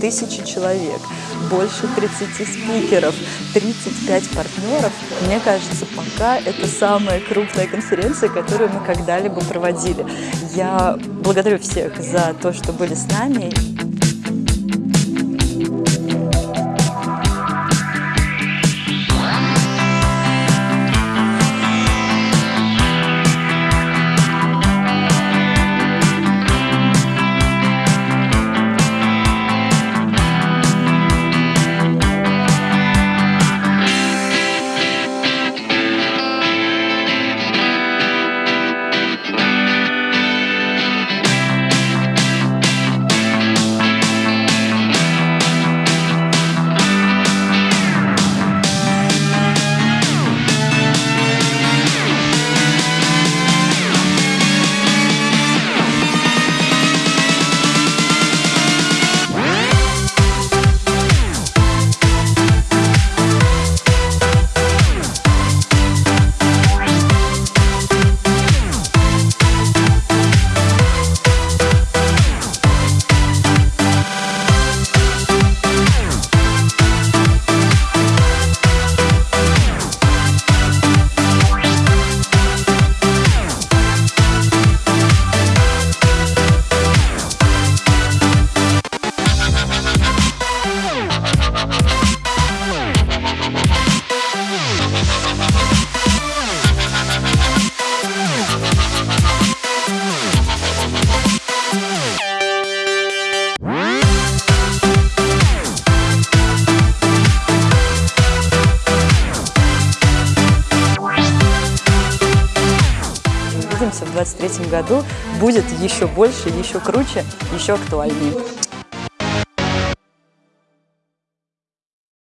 тысячи человек, больше 30 спикеров, 35 партнеров. Мне кажется, пока это самая крупная конференция, которую мы когда-либо проводили. Я благодарю всех за то, что были с нами. Увидимся в 2023 году. Будет еще больше, еще круче, еще актуальнее.